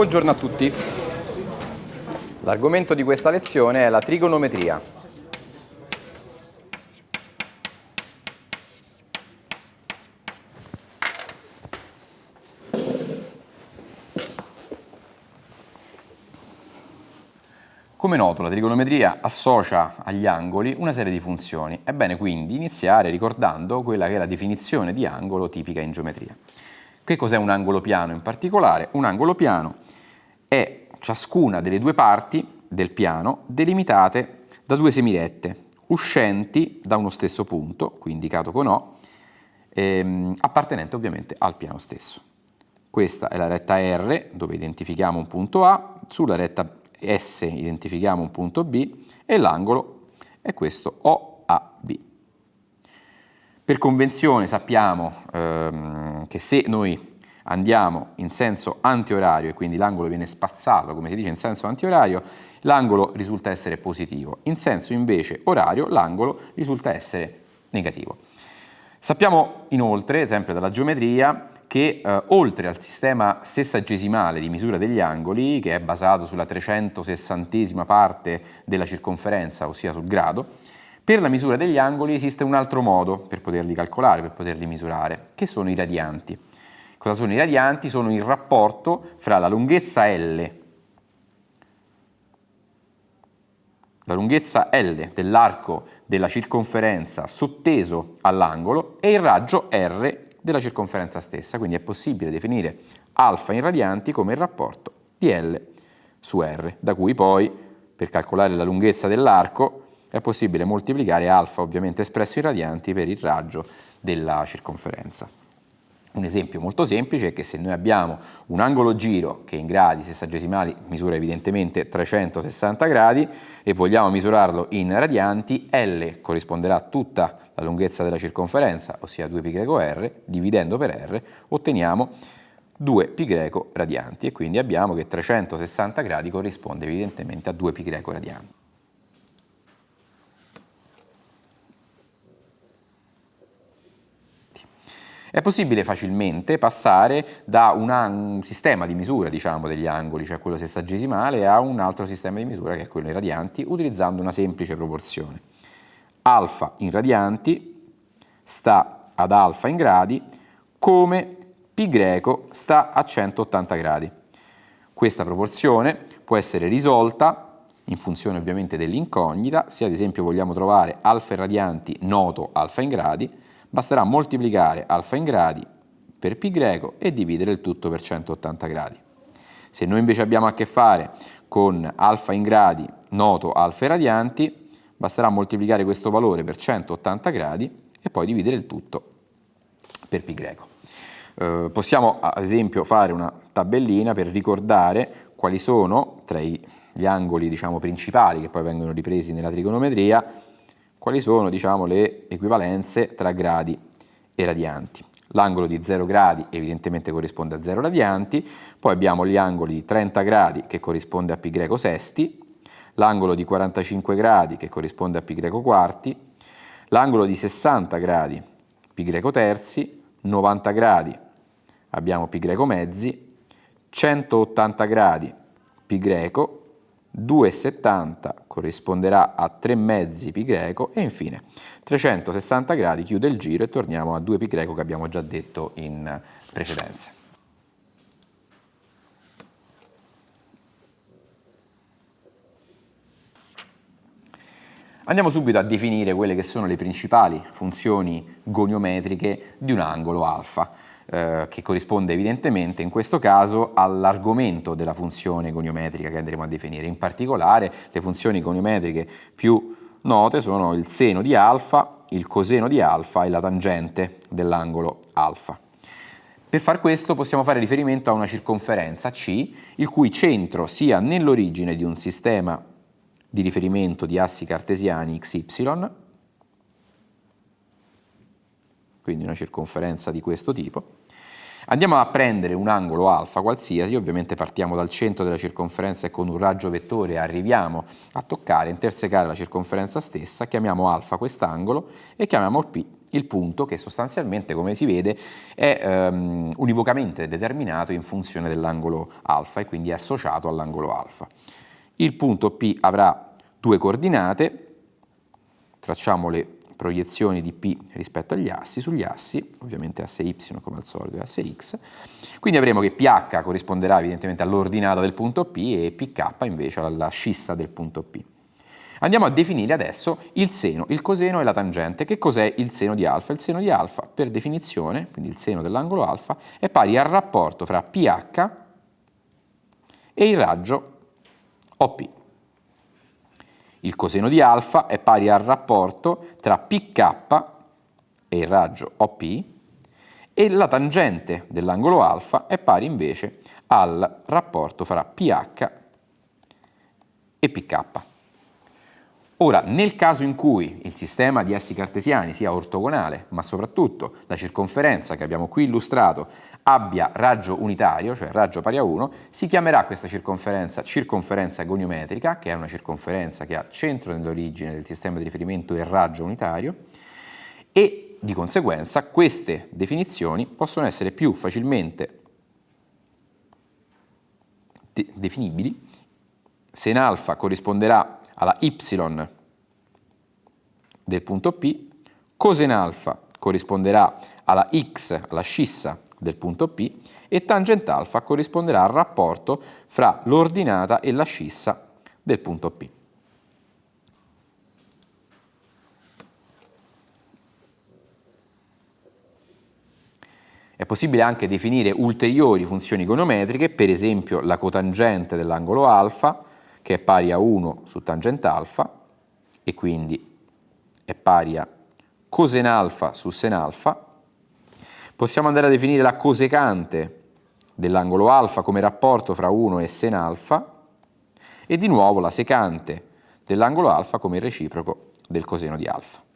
Buongiorno a tutti. L'argomento di questa lezione è la trigonometria. Come noto, la trigonometria associa agli angoli una serie di funzioni. È bene quindi iniziare ricordando quella che è la definizione di angolo tipica in geometria. Che cos'è un angolo piano in particolare? Un angolo piano è ciascuna delle due parti del piano delimitate da due semirette uscenti da uno stesso punto, qui indicato con O, ehm, appartenente ovviamente al piano stesso. Questa è la retta R, dove identifichiamo un punto A, sulla retta S identifichiamo un punto B e l'angolo è questo OAB. Per convenzione sappiamo ehm, che se noi andiamo in senso antiorario e quindi l'angolo viene spazzato, come si dice in senso antiorario, l'angolo risulta essere positivo. In senso invece orario l'angolo risulta essere negativo. Sappiamo inoltre, sempre dalla geometria, che eh, oltre al sistema sessagesimale di misura degli angoli, che è basato sulla 360 parte della circonferenza, ossia sul grado, per la misura degli angoli esiste un altro modo per poterli calcolare, per poterli misurare, che sono i radianti. Cosa sono i radianti? Sono il rapporto fra la lunghezza L, la lunghezza L dell'arco della circonferenza sotteso all'angolo e il raggio R della circonferenza stessa, quindi è possibile definire alfa in radianti come il rapporto di L su R, da cui poi per calcolare la lunghezza dell'arco è possibile moltiplicare alfa ovviamente espresso in radianti per il raggio della circonferenza. Un esempio molto semplice è che se noi abbiamo un angolo giro che in gradi sessagesimali misura evidentemente 360 gradi e vogliamo misurarlo in radianti, L corrisponderà a tutta la lunghezza della circonferenza, ossia 2πr, dividendo per r otteniamo 2π radianti e quindi abbiamo che 360 gradi corrisponde evidentemente a 2π radianti. È possibile facilmente passare da un sistema di misura diciamo, degli angoli, cioè quello sessagesimale, a un altro sistema di misura che è quello in radianti, utilizzando una semplice proporzione. Alfa in radianti sta ad alfa in gradi come π greco sta a 180 gradi. Questa proporzione può essere risolta in funzione ovviamente dell'incognita, se ad esempio vogliamo trovare alfa in radianti noto alfa in gradi, basterà moltiplicare alfa in gradi per π e dividere il tutto per 180 gradi. Se noi invece abbiamo a che fare con alfa in gradi noto alfa radianti, basterà moltiplicare questo valore per 180 gradi e poi dividere il tutto per π. Eh, possiamo ad esempio fare una tabellina per ricordare quali sono tra gli angoli diciamo, principali che poi vengono ripresi nella trigonometria quali sono diciamo, le equivalenze tra gradi e radianti. L'angolo di 0 gradi evidentemente corrisponde a 0 radianti, poi abbiamo gli angoli di 30 gradi che corrisponde a π greco sesti, l'angolo di 45 gradi che corrisponde a π greco quarti, l'angolo di 60 gradi π greco terzi, 90 gradi abbiamo π greco mezzi, 180 gradi π greco 2,70 corrisponderà a 3 mezzi pi greco e infine 360 gradi chiude il giro e torniamo a 2 pi greco che abbiamo già detto in precedenza. Andiamo subito a definire quelle che sono le principali funzioni goniometriche di un angolo alfa eh, che corrisponde evidentemente in questo caso all'argomento della funzione goniometrica che andremo a definire. In particolare le funzioni goniometriche più note sono il seno di alfa, il coseno di alfa e la tangente dell'angolo alfa. Per far questo possiamo fare riferimento a una circonferenza C, il cui centro sia nell'origine di un sistema di riferimento di assi cartesiani XY, quindi una circonferenza di questo tipo, Andiamo a prendere un angolo alfa qualsiasi, ovviamente partiamo dal centro della circonferenza e con un raggio vettore arriviamo a toccare, intersecare la circonferenza stessa, chiamiamo alfa quest'angolo e chiamiamo P il punto che sostanzialmente, come si vede, è um, univocamente determinato in funzione dell'angolo alfa e quindi è associato all'angolo alfa. Il punto P avrà due coordinate, tracciamo le proiezioni di P rispetto agli assi, sugli assi, ovviamente asse Y come al solito e asse X, quindi avremo che PH corrisponderà evidentemente all'ordinata del punto P e PK invece alla scissa del punto P. Andiamo a definire adesso il seno, il coseno e la tangente. Che cos'è il seno di alfa? Il seno di alfa, per definizione, quindi il seno dell'angolo alfa, è pari al rapporto fra PH e il raggio OP. Il coseno di alfa è pari al rapporto tra PK e il raggio OP e la tangente dell'angolo alfa è pari invece al rapporto fra PH e PK. Ora, nel caso in cui il sistema di assi cartesiani sia ortogonale, ma soprattutto la circonferenza che abbiamo qui illustrato abbia raggio unitario, cioè raggio pari a 1, si chiamerà questa circonferenza circonferenza goniometrica, che è una circonferenza che ha centro nell'origine del sistema di riferimento e raggio unitario, e di conseguenza queste definizioni possono essere più facilmente de definibili. Se in alfa corrisponderà alla y del punto P, cosen alfa corrisponderà alla x, alla scissa del punto P, e tangent alfa corrisponderà al rapporto fra l'ordinata e la scissa del punto P. È possibile anche definire ulteriori funzioni goniometriche, per esempio la cotangente dell'angolo alfa, che è pari a 1 su tangente alfa e quindi è pari a cosen alfa su sen alfa. Possiamo andare a definire la cosecante dell'angolo alfa come rapporto fra 1 e sen alfa e di nuovo la secante dell'angolo alfa come reciproco del coseno di alfa.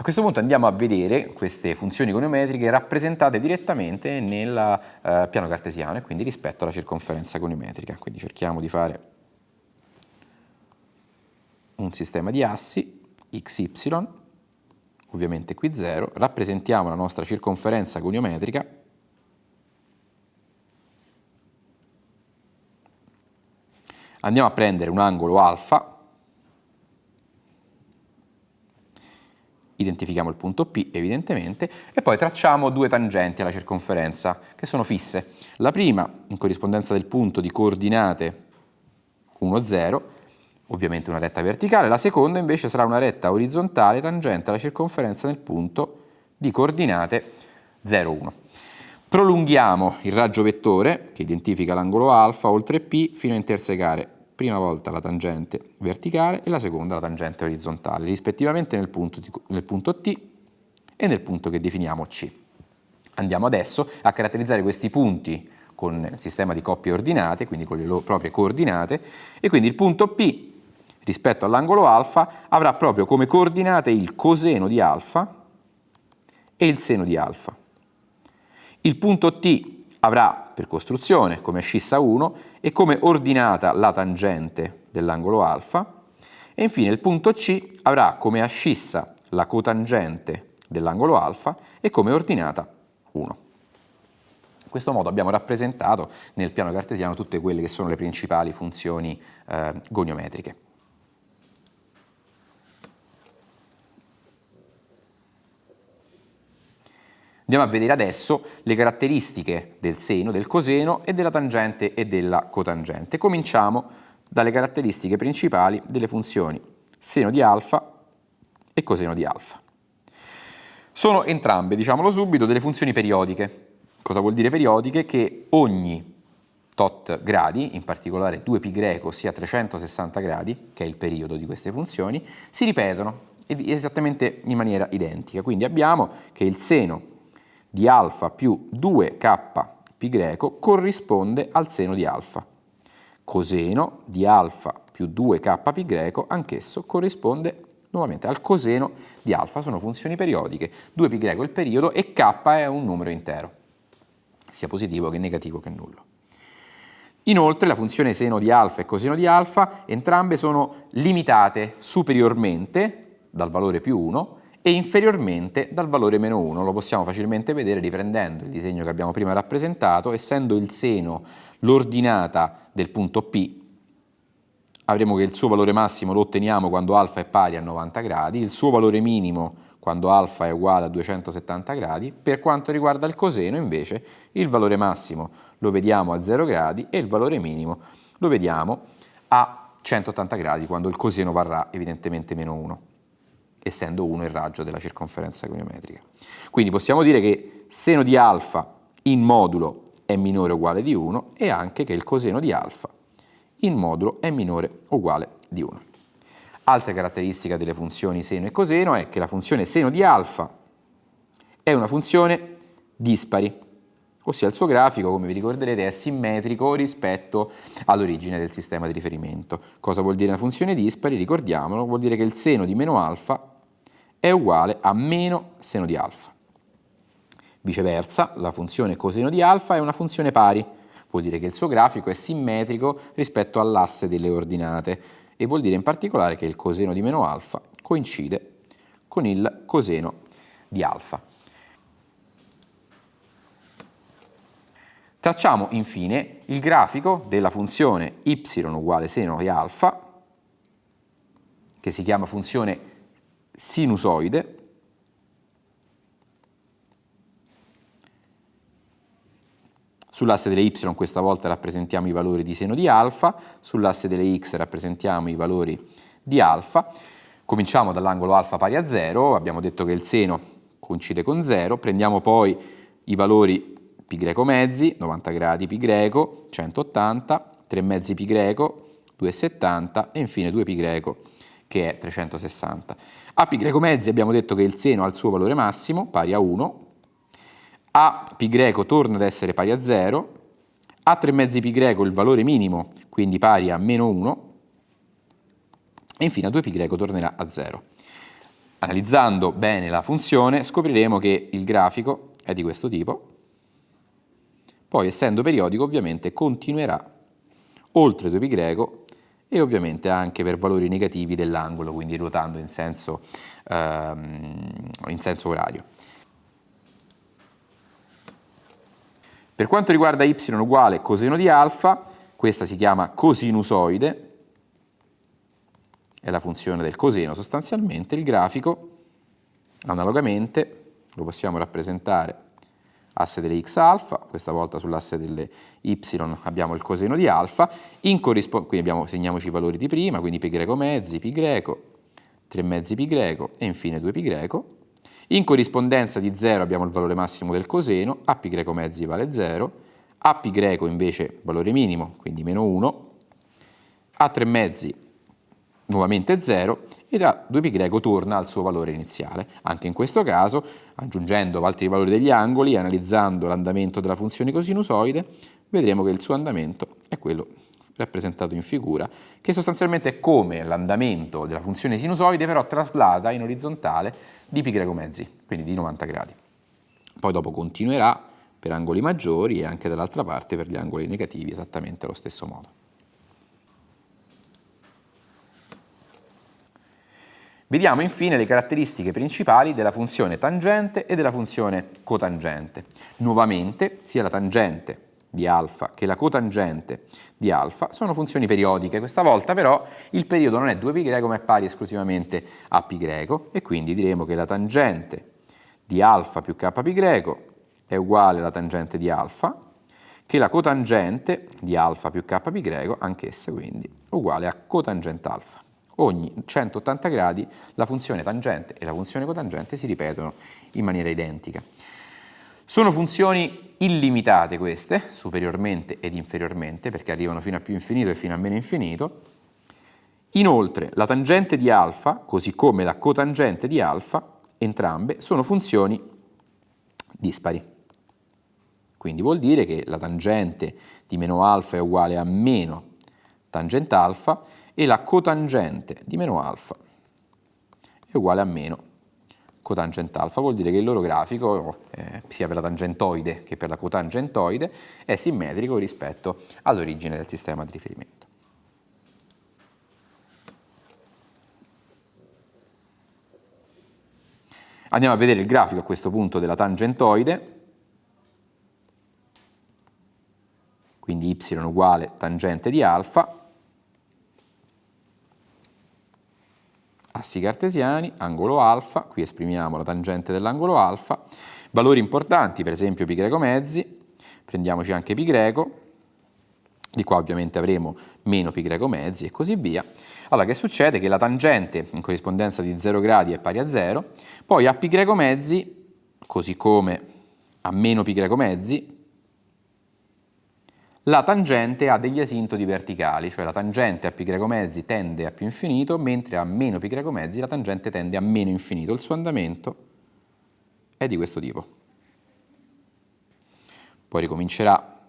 A questo punto andiamo a vedere queste funzioni goniometriche rappresentate direttamente nel eh, piano cartesiano e quindi rispetto alla circonferenza goniometrica. Quindi cerchiamo di fare un sistema di assi xy, ovviamente qui 0, rappresentiamo la nostra circonferenza goniometrica andiamo a prendere un angolo alfa identifichiamo il punto P evidentemente, e poi tracciamo due tangenti alla circonferenza che sono fisse. La prima in corrispondenza del punto di coordinate 1, 0, ovviamente una retta verticale, la seconda invece sarà una retta orizzontale tangente alla circonferenza del punto di coordinate 0, 1. Prolunghiamo il raggio vettore che identifica l'angolo alfa oltre P fino a intersecare prima volta la tangente verticale e la seconda la tangente orizzontale, rispettivamente nel punto, nel punto T e nel punto che definiamo C. Andiamo adesso a caratterizzare questi punti con il sistema di coppie ordinate, quindi con le loro proprie coordinate, e quindi il punto P rispetto all'angolo alfa avrà proprio come coordinate il coseno di alfa e il seno di alfa. Il punto T avrà per costruzione come scissa 1 e come ordinata la tangente dell'angolo alfa e infine il punto C avrà come ascissa la cotangente dell'angolo alfa e come ordinata 1. In questo modo abbiamo rappresentato nel piano cartesiano tutte quelle che sono le principali funzioni eh, goniometriche. Andiamo a vedere adesso le caratteristiche del seno, del coseno e della tangente e della cotangente. Cominciamo dalle caratteristiche principali delle funzioni seno di alfa e coseno di alfa. Sono entrambe, diciamolo subito, delle funzioni periodiche. Cosa vuol dire periodiche? Che ogni tot gradi, in particolare 2π greco sia 360 gradi, che è il periodo di queste funzioni, si ripetono esattamente in maniera identica. Quindi abbiamo che il seno di alfa più 2k pi greco corrisponde al seno di alfa. Coseno di alfa più 2k pi greco anch'esso corrisponde nuovamente al coseno di alfa, sono funzioni periodiche, 2π greco è il periodo e k è un numero intero, sia positivo che negativo che nullo. Inoltre la funzione seno di alfa e coseno di alfa entrambe sono limitate superiormente dal valore più 1 e inferiormente dal valore meno 1. Lo possiamo facilmente vedere riprendendo il disegno che abbiamo prima rappresentato, essendo il seno l'ordinata del punto P, avremo che il suo valore massimo lo otteniamo quando alfa è pari a 90 gradi, il suo valore minimo quando alfa è uguale a 270 gradi, per quanto riguarda il coseno invece il valore massimo lo vediamo a 0 gradi e il valore minimo lo vediamo a 180 gradi quando il coseno varrà evidentemente meno 1, essendo 1 il raggio della circonferenza goniometrica. Quindi possiamo dire che seno di alfa in modulo è minore o uguale di 1 e anche che il coseno di alfa in modulo è minore o uguale di 1. Altra caratteristica delle funzioni seno e coseno è che la funzione seno di alfa è una funzione dispari, ossia il suo grafico, come vi ricorderete, è simmetrico rispetto all'origine del sistema di riferimento. Cosa vuol dire una funzione dispari? Ricordiamolo, vuol dire che il seno di meno alfa è uguale a meno seno di alfa. Viceversa, la funzione coseno di alfa è una funzione pari, vuol dire che il suo grafico è simmetrico rispetto all'asse delle ordinate, e vuol dire in particolare che il coseno di meno alfa coincide con il coseno di alfa. Tracciamo infine il grafico della funzione y uguale seno di alfa, che si chiama funzione sinusoide, Sull'asse delle y questa volta rappresentiamo i valori di seno di alfa, sull'asse delle x rappresentiamo i valori di alfa. Cominciamo dall'angolo alfa pari a 0, abbiamo detto che il seno coincide con 0, prendiamo poi i valori pi greco mezzi, 90 gradi pi greco, 180, 3 mezzi pi greco, 2,70 e infine 2 pi greco che è 360. A greco mezzi abbiamo detto che il seno ha il suo valore massimo, pari a 1, a greco torna ad essere pari a 0, a 3 mezzi greco il valore minimo, quindi pari a meno 1, e infine a 2 pi greco tornerà a 0. Analizzando bene la funzione scopriremo che il grafico è di questo tipo, poi essendo periodico ovviamente continuerà oltre 2 pi greco e ovviamente anche per valori negativi dell'angolo, quindi ruotando in senso, ehm, in senso orario. Per quanto riguarda y uguale coseno di alfa, questa si chiama cosinusoide, è la funzione del coseno sostanzialmente, il grafico analogamente lo possiamo rappresentare asse delle x alfa, questa volta sull'asse delle y abbiamo il coseno di alfa, quindi abbiamo, segniamoci i valori di prima, quindi pi greco mezzi, pi greco, 3 mezzi pi greco e infine 2 pi greco, in corrispondenza di 0 abbiamo il valore massimo del coseno, a pi greco mezzi vale 0, a pi greco invece valore minimo, quindi meno 1, a 3 mezzi nuovamente 0 e da 2 pi greco torna al suo valore iniziale. Anche in questo caso, aggiungendo altri valori degli angoli e analizzando l'andamento della funzione cosinusoide, vedremo che il suo andamento è quello rappresentato in figura, che sostanzialmente è come l'andamento della funzione sinusoide, però traslata in orizzontale di greco mezzi, quindi di 90 gradi. Poi dopo continuerà per angoli maggiori e anche dall'altra parte per gli angoli negativi esattamente allo stesso modo. Vediamo infine le caratteristiche principali della funzione tangente e della funzione cotangente. Nuovamente sia la tangente di alfa che la cotangente di alfa sono funzioni periodiche, questa volta però il periodo non è 2π greco ma è pari esclusivamente a π greco e quindi diremo che la tangente di alfa più kπ greco è uguale alla tangente di alfa, che la cotangente di alfa più kπ greco, anch'essa quindi, uguale a cotangente alfa. Ogni 180 gradi la funzione tangente e la funzione cotangente si ripetono in maniera identica. Sono funzioni illimitate queste, superiormente ed inferiormente, perché arrivano fino a più infinito e fino a meno infinito. Inoltre, la tangente di alfa, così come la cotangente di alfa, entrambe sono funzioni dispari. Quindi vuol dire che la tangente di meno alfa è uguale a meno tangente alfa e la cotangente di meno alfa è uguale a meno cotangente alfa, vuol dire che il loro grafico, eh, sia per la tangentoide che per la cotangentoide, è simmetrico rispetto all'origine del sistema di riferimento. Andiamo a vedere il grafico a questo punto della tangentoide, quindi y uguale tangente di alfa, assi cartesiani, angolo alfa, qui esprimiamo la tangente dell'angolo alfa, valori importanti, per esempio pi greco mezzi, prendiamoci anche pi greco, di qua ovviamente avremo meno pi greco mezzi e così via. Allora che succede? Che la tangente in corrispondenza di 0 gradi è pari a 0, poi a pi greco mezzi, così come a meno pi greco mezzi, la tangente ha degli asintoti verticali, cioè la tangente a π greco mezzi tende a più infinito, mentre a meno π greco mezzi la tangente tende a meno infinito. Il suo andamento è di questo tipo. Poi ricomincerà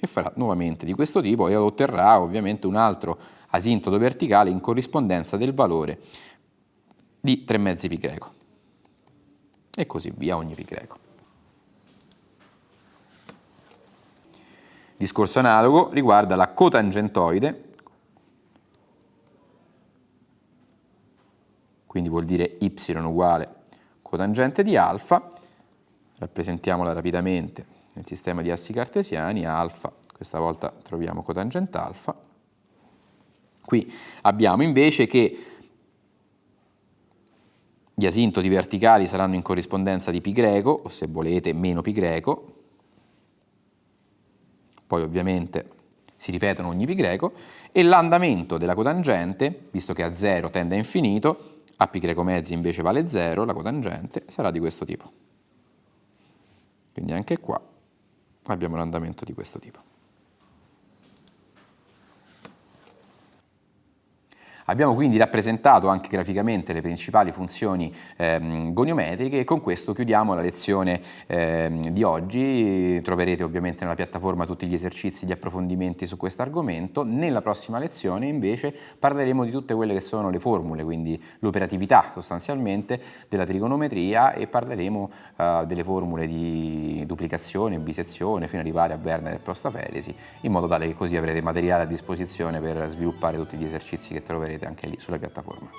e farà nuovamente di questo tipo e otterrà ovviamente un altro asintoto verticale in corrispondenza del valore di 3 mezzi π greco. E così via ogni π Discorso analogo riguarda la cotangentoide, quindi vuol dire y uguale cotangente di alfa, rappresentiamola rapidamente nel sistema di assi cartesiani, alfa, questa volta troviamo cotangente alfa, qui abbiamo invece che gli asintoti verticali saranno in corrispondenza di π greco, o se volete meno π greco, poi ovviamente si ripetono ogni pi greco, e l'andamento della cotangente, visto che a 0 tende a infinito, a pi greco mezzi invece vale 0, la cotangente sarà di questo tipo. Quindi anche qua abbiamo un andamento di questo tipo. Abbiamo quindi rappresentato anche graficamente le principali funzioni ehm, goniometriche e con questo chiudiamo la lezione ehm, di oggi. Troverete ovviamente nella piattaforma tutti gli esercizi, gli approfondimenti su questo argomento. Nella prossima lezione invece parleremo di tutte quelle che sono le formule, quindi l'operatività sostanzialmente della trigonometria e parleremo eh, delle formule di duplicazione, bisezione fino ad arrivare a Werner e prostaferesi in modo tale che così avrete materiale a disposizione per sviluppare tutti gli esercizi che troverete anche lì sulla piattaforma.